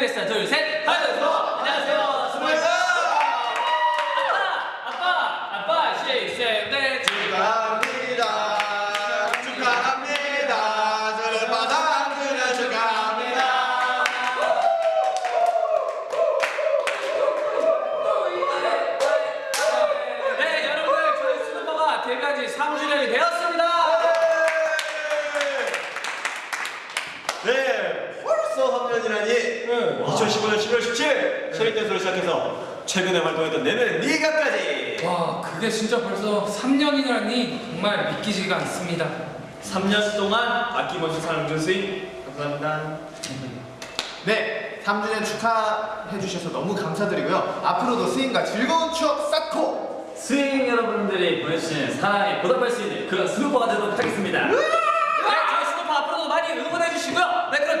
축하드리겠습니다. 둘, 셋. 하나, 둘. 안녕하세요. 스물다. 아빠, 아빠, 아빠, 시, 셋, 넷. 축하합니다. 축하합니다. 저를 받아 주는 축하합니다. 네, 여러분들 저희 스누퍼가 데뷔한 지 3주년이 되었습니다. 네, 벌써 3년이라니. 2015년 11월 17일 Shall We Dance를 시작해서 최근에 활동했던 내 눈에는 니가까지. 와 그게 진짜 벌써 3년이라니 정말 믿기지가 않습니다 3년 동안 아낌없이 사랑준 스윙 감사합니다. 네, 3주년 축하해 주셔서 너무 감사드리고요. 앞으로도 스윙과 즐거운 추억 쌓고 스윙 여러분들이 보내주시는 사랑에 보답할 수 있는 그런 스누퍼가 되도록 하겠습니다. 네, 저희 스누퍼 앞으로도 많이 응원해 주시고요. 네, 그럼